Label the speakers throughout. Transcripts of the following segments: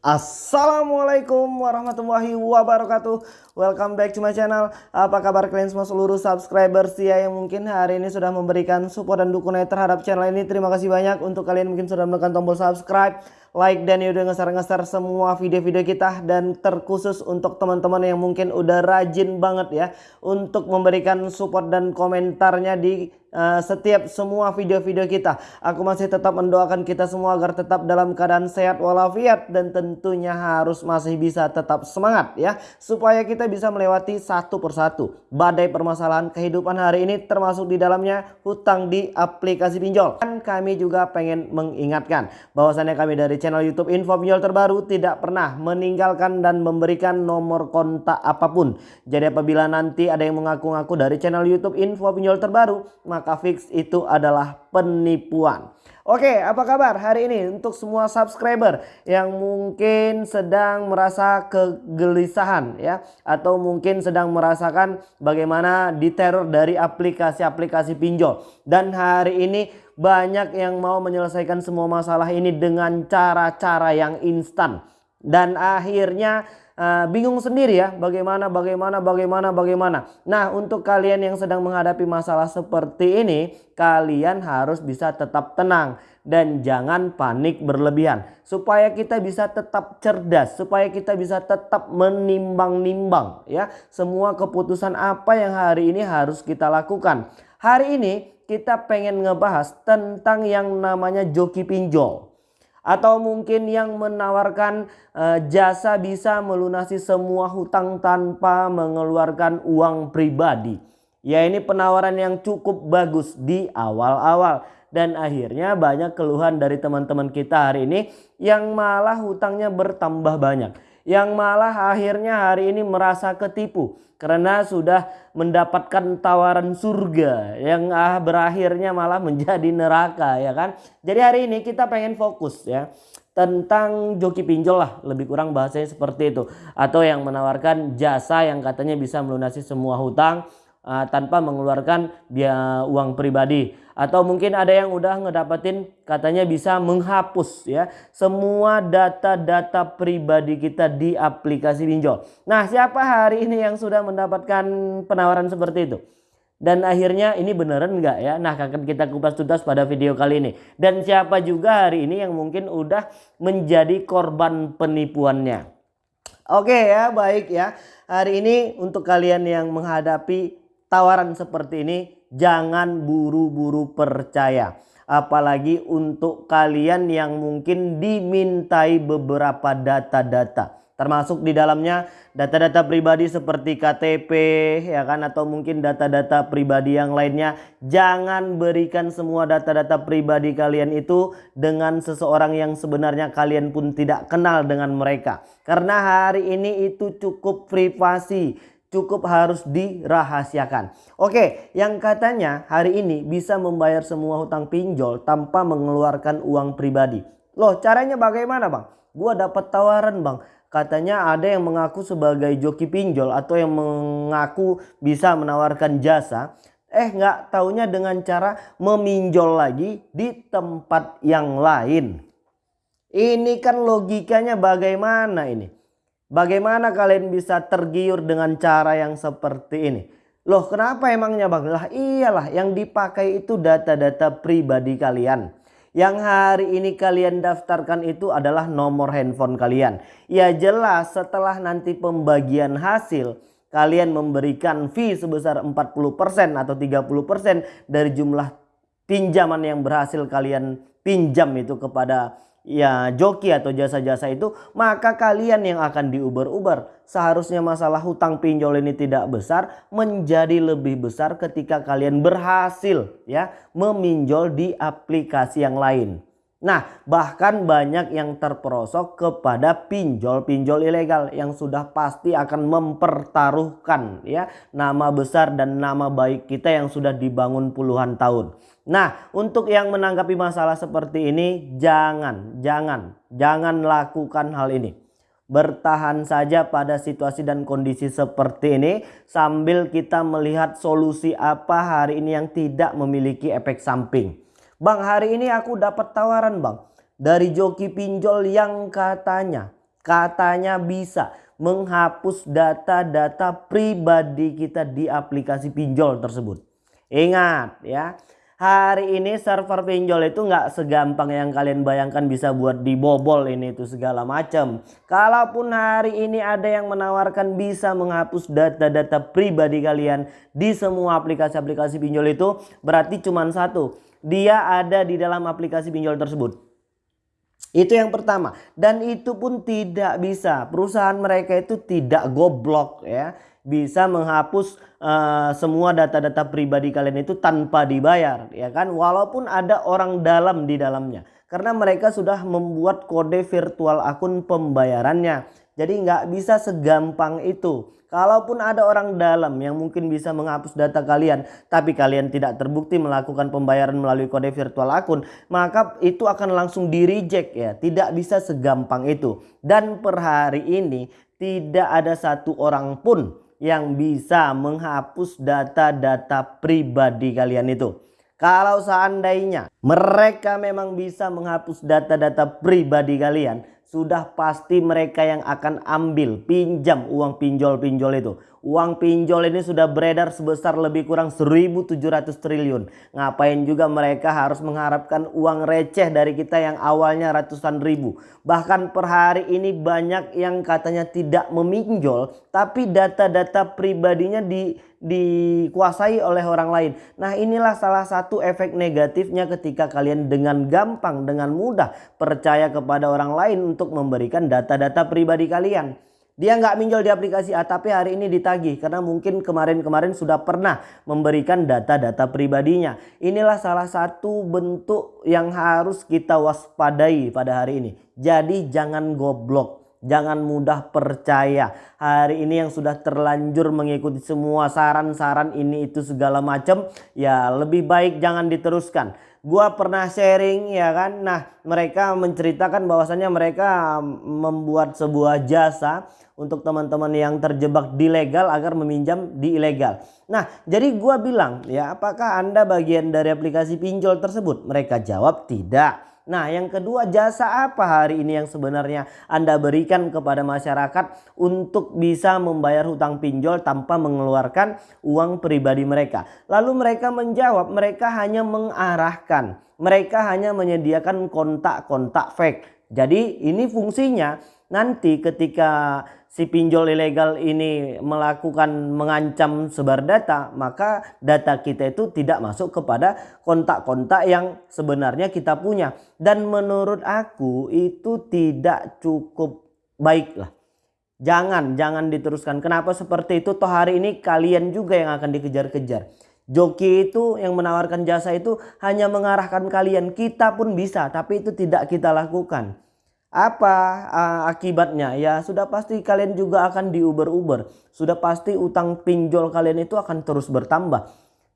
Speaker 1: Assalamualaikum warahmatullahi wabarakatuh. Welcome back to my channel. Apa kabar kalian semua seluruh subscriber ya Yang mungkin hari ini sudah memberikan support dan dukungan terhadap channel ini. Terima kasih banyak untuk kalian mungkin sudah menekan tombol subscribe Like dan udah ngeser-ngeser semua video-video kita Dan terkhusus untuk teman-teman yang mungkin udah rajin banget ya Untuk memberikan support dan komentarnya di uh, setiap semua video-video kita. Aku masih tetap mendoakan kita semua agar tetap dalam keadaan sehat walafiat dan tentunya harus masih bisa tetap semangat ya supaya kita bisa melewati satu persatu badai permasalahan kehidupan hari ini termasuk di dalamnya hutang di aplikasi pinjol. Dan kami juga pengen mengingatkan bahwasannya kami dari channel YouTube Info Pinjol terbaru tidak pernah meninggalkan dan memberikan nomor kontak apa pun. Jadi apabila nanti ada yang mengaku-ngaku dari channel YouTube Info Pinjol terbaru, maka fix itu adalah penipuan. Oke, apa kabar hari ini untuk semua subscriber yang mungkin sedang merasa kegelisahan ya? Atau mungkin sedang merasakan bagaimana diteror dari aplikasi-aplikasi pinjol. Dan hari ini banyak yang mau menyelesaikan semua masalah ini dengan cara-cara yang instan. Dan akhirnya uh, bingung sendiri ya bagaimana bagaimana bagaimana bagaimana. Nah, untuk kalian yang sedang menghadapi masalah seperti ini, kalian harus bisa tetap tenang dan jangan panik berlebihan supaya kita bisa tetap cerdas, supaya kita bisa tetap menimbang-nimbang ya semua keputusan apa yang hari ini harus kita lakukan. Hari ini kita pengen ngebahas tentang yang namanya joki pinjol atau mungkin yang menawarkan uh, jasa bisa melunasi semua hutang tanpa mengeluarkan uang pribadi. Ya ini penawaran yang cukup bagus di awal-awal dan akhirnya banyak keluhan dari teman-teman kita hari ini yang malah hutangnya bertambah banyak yang malah akhirnya hari ini merasa ketipu karena sudah mendapatkan tawaran surga yang ah berakhirnya malah menjadi neraka ya kan. Jadi hari ini kita pengen fokus ya tentang joki pinjol lah lebih kurang bahasanya seperti itu atau yang menawarkan jasa yang katanya bisa melunasi semua hutang uh, tanpa mengeluarkan biaya uang pribadi atau mungkin ada yang udah ngedapetin katanya bisa menghapus ya semua data-data pribadi kita di aplikasi pinjol. Nah, siapa hari ini yang sudah mendapatkan penawaran seperti itu? Dan akhirnya ini beneran enggak ya? Nah akan kita kupas tuntas pada video kali ini. Dan siapa juga hari ini yang mungkin udah menjadi korban penipuannya. Oke ya baik ya. Hari ini untuk kalian yang menghadapi tawaran seperti ini jangan buru-buru percaya. Apalagi untuk kalian yang mungkin dimintai beberapa data-data. Termasuk di dalamnya data-data pribadi seperti KTP ya kan atau mungkin data-data pribadi yang lainnya. Jangan berikan semua data-data pribadi kalian itu dengan seseorang yang sebenarnya kalian pun tidak kenal dengan mereka. Karena hari ini itu cukup privasi cukup harus dirahasiakan. Oke, yang katanya hari ini bisa membayar semua hutang pinjol tanpa mengeluarkan uang pribadi. Loh, caranya bagaimana, Bang? Gua dapat tawaran, Bang. Katanya ada yang mengaku sebagai joki pinjol atau yang mengaku bisa menawarkan jasa. Eh, nggak taunya dengan cara meminjol lagi di tempat yang lain. Ini kan logikanya bagaimana ini? Bagaimana kalian bisa tergiur dengan cara yang seperti ini? Loh kenapa emangnya bang? Lah iyalah yang dipakai itu data-data pribadi kalian. Yang hari ini kalian daftarkan itu adalah nomor handphone kalian. Ya jelas setelah nanti pembagian hasil kalian memberikan fee sebesar 40% atau 30% dari jumlah pinjaman yang berhasil kalian pinjam itu kepada ya joki atau jasa-jasa itu maka kalian yang akan diuber-uber seharusnya masalah hutang pinjol ini tidak besar menjadi lebih besar ketika kalian berhasil ya meminjol di aplikasi yang lain Nah bahkan banyak yang terperosok kepada pinjol-pinjol ilegal yang sudah pasti akan mempertaruhkan ya nama besar dan nama baik kita yang sudah dibangun puluhan tahun. Nah untuk yang menanggapi masalah seperti ini jangan, jangan, jangan lakukan hal ini. Bertahan saja pada situasi dan kondisi seperti ini sambil kita melihat solusi apa hari ini yang tidak memiliki efek samping. Bang hari ini aku dapat tawaran bang. Dari joki pinjol yang katanya Katanya bisa menghapus data-data pribadi kita di aplikasi pinjol tersebut. Ingat ya, hari ini server pinjol itu nggak segampang yang kalian bayangkan bisa buat dibobol ini itu segala macam. Kalaupun hari ini ada yang menawarkan bisa menghapus data-data pribadi kalian di semua aplikasi-aplikasi pinjol itu berarti cuma satu. Dia ada di dalam aplikasi pinjol tersebut. Itu yang pertama. Dan itu pun tidak bisa. Perusahaan mereka itu tidak goblok ya. Bisa menghapus uh, semua data-data pribadi kalian itu tanpa dibayar ya kan? Walaupun ada orang dalam di dalamnya. Karena mereka sudah membuat kode virtual akun pembayarannya jadi nggak bisa segampang itu Kalaupun ada orang dalam yang mungkin bisa menghapus data kalian, tapi kalian tidak terbukti melakukan pembayaran melalui kode virtual akun, maka itu akan langsung di reject ya. Tidak bisa segampang itu. Dan per hari ini tidak ada satu orang pun yang bisa menghapus data-data pribadi kalian itu. Kalau seandainya mereka memang bisa menghapus data-data pribadi kalian, sudah pasti mereka yang akan ambil pinjam uang pinjol-pinjol itu. Uang pinjol ini sudah beredar sebesar lebih kurang 1700 triliun. Ngapain juga mereka harus mengharapkan uang receh dari kita yang awalnya ratusan ribu. Bahkan per hari ini banyak yang katanya tidak meminjol. Tapi data-data pribadinya di, dikuasai oleh orang lain. Nah inilah salah satu efek negatifnya ketika kalian dengan gampang, dengan mudah percaya kepada orang lain untuk memberikan data-data pribadi kalian. Dia nggak minjol di aplikasi A tapi hari ini ditagih karena mungkin kemarin-kemarin sudah pernah memberikan data-data pribadinya. Inilah salah satu bentuk yang harus kita waspadai pada hari ini. Jadi jangan goblok. Jangan mudah percaya. Hari ini yang sudah terlanjur mengikuti semua saran-saran ini itu segala macam. Ya lebih baik jangan diteruskan gua pernah sharing ya kan? Nah mereka menceritakan bahwasannya mereka membuat sebuah jasa untuk teman-teman yang terjebak di legal agar meminjam di ilegal. Nah jadi gua bilang ya apakah anda bagian dari aplikasi pinjol tersebut? Mereka jawab tidak Nah yang kedua jasa apa hari ini yang sebenarnya Anda berikan kepada masyarakat untuk bisa membayar hutang pinjol tanpa mengeluarkan uang pribadi mereka. Lalu mereka menjawab mereka hanya mengarahkan. Mereka hanya menyediakan kontak-kontak fake. Jadi ini fungsinya nanti ketika si pinjol ilegal ini melakukan mengancam sebar data, maka data kita itu tidak masuk kepada kontak-kontak yang sebenarnya kita punya. Dan menurut aku itu tidak cukup baik lah. Jangan, jangan diteruskan. Kenapa seperti itu? Toh hari ini kalian juga yang akan dikejar-kejar. Joki itu yang menawarkan jasa itu hanya mengarahkan kalian. Kita pun bisa, tapi itu tidak kita lakukan. Apa uh, akibatnya? Ya sudah pasti kalian juga akan diuber-uber. Sudah pasti utang pinjol kalian itu akan terus bertambah.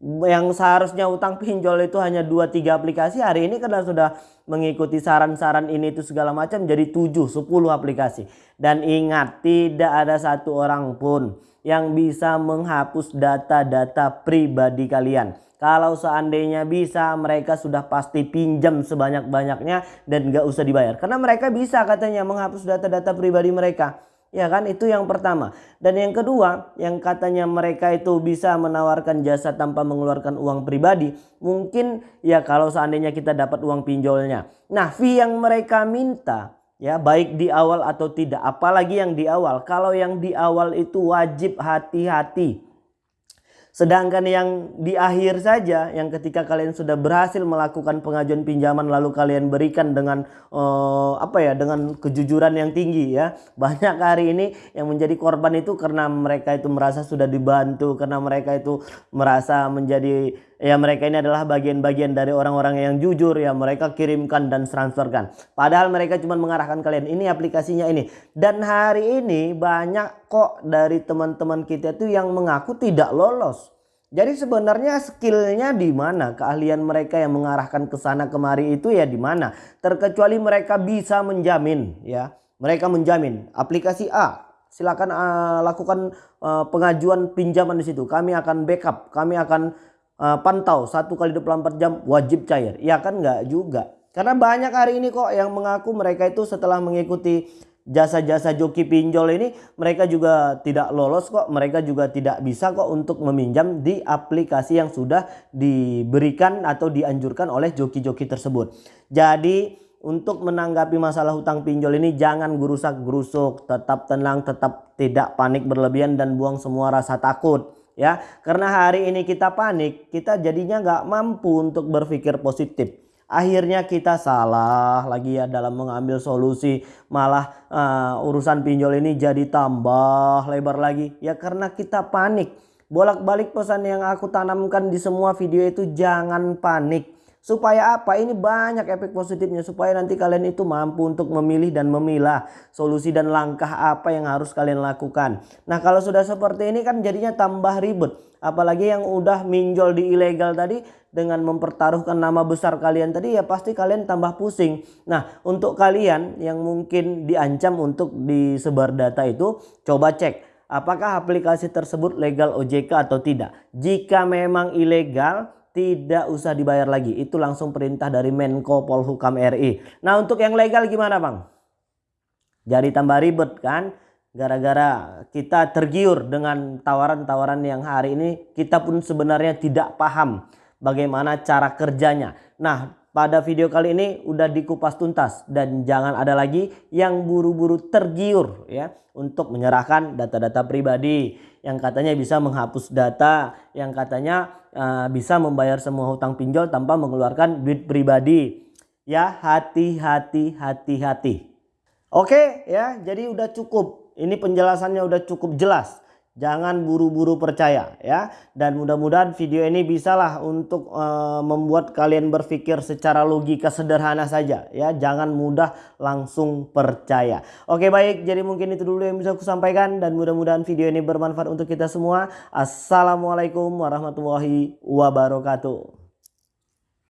Speaker 1: Yang seharusnya utang pinjol itu hanya 2-3 aplikasi. Hari ini karena sudah mengikuti saran-saran ini itu segala macam jadi 7-10 aplikasi. Dan ingat tidak ada satu orang pun yang bisa menghapus data-data pribadi kalian. Kalau seandainya bisa mereka sudah pasti pinjam sebanyak-banyaknya dan gak usah dibayar. Karena mereka bisa katanya menghapus data-data pribadi mereka. Ya kan itu yang pertama. Dan yang kedua yang katanya mereka itu bisa menawarkan jasa tanpa mengeluarkan uang pribadi. Mungkin ya kalau seandainya kita dapat uang pinjolnya. Nah fee yang mereka minta ya baik di awal atau tidak. Apalagi yang di awal. Kalau yang di awal itu wajib hati-hati Sedangkan yang di akhir saja yang ketika kalian sudah berhasil melakukan pengajuan pinjaman lalu kalian berikan dengan uh, apa ya dengan kejujuran yang tinggi ya. Banyak hari ini yang menjadi korban itu karena mereka itu merasa sudah dibantu, karena mereka itu merasa menjadi ya mereka ini adalah bagian-bagian dari orang-orang yang jujur ya mereka kirimkan dan transferkan. Padahal mereka cuma mengarahkan kalian ini aplikasinya ini. Dan hari ini banyak kok dari teman-teman kita itu yang mengaku tidak lolos. Jadi sebenarnya skillnya di mana? Keahlian mereka yang mengarahkan ke sana kemari itu ya di mana? Terkecuali mereka bisa menjamin ya. Mereka menjamin. Aplikasi A silakan uh, lakukan uh, pengajuan pinjaman di situ. Kami akan backup kami akan uh, pantau satu kali 24 jam wajib cair. Ya kan? Nggak juga. Karena banyak hari ini kok yang mengaku mereka itu setelah mengikuti jasa-jasa joki pinjol ini mereka juga tidak lolos kok. Mereka juga tidak bisa kok untuk meminjam di aplikasi yang sudah diberikan atau dianjurkan oleh joki-joki tersebut. Jadi untuk menanggapi masalah hutang pinjol ini jangan gerusak gerusuk tetap tenang tetap tidak panik berlebihan dan buang semua rasa takut ya karena hari ini kita panik kita jadinya nggak mampu untuk berpikir positif. Akhirnya kita salah lagi ya dalam mengambil solusi malah uh, urusan pinjol ini jadi tambah lebar lagi. Ya karena kita panik. Bolak-balik pesan yang aku tanamkan di semua video itu jangan panik supaya apa ini banyak efek positifnya supaya nanti kalian itu mampu untuk memilih dan memilah solusi dan langkah apa yang harus kalian lakukan nah kalau sudah seperti ini kan jadinya tambah ribet apalagi yang udah minjol di ilegal tadi dengan mempertaruhkan nama besar kalian tadi ya pasti kalian tambah pusing. Nah untuk kalian yang mungkin diancam untuk disebar data itu coba cek apakah aplikasi tersebut legal OJK atau tidak. Jika memang ilegal tidak usah dibayar lagi. Itu langsung perintah dari Menko Polhukam RI. Nah untuk yang legal gimana bang? Jadi tambah ribet kan? Gara-gara kita tergiur dengan tawaran-tawaran yang hari ini kita pun sebenarnya tidak paham bagaimana cara kerjanya. Nah, pada video kali ini udah dikupas tuntas dan jangan ada lagi yang buru-buru tergiur ya untuk menyerahkan data-data pribadi yang katanya bisa menghapus data, yang katanya uh, bisa membayar semua hutang pinjol tanpa mengeluarkan duit pribadi. Ya, hati-hati, hati-hati. Oke ya, jadi udah cukup. Ini penjelasannya udah cukup jelas. Jangan buru-buru percaya ya. Dan mudah-mudahan video ini bisalah untuk uh, membuat kalian berpikir secara logika sederhana saja ya. Jangan mudah langsung percaya. Oke baik jadi mungkin itu dulu yang bisa aku sampaikan. Dan mudah-mudahan video ini bermanfaat untuk kita semua. Assalamualaikum warahmatullahi wabarakatuh.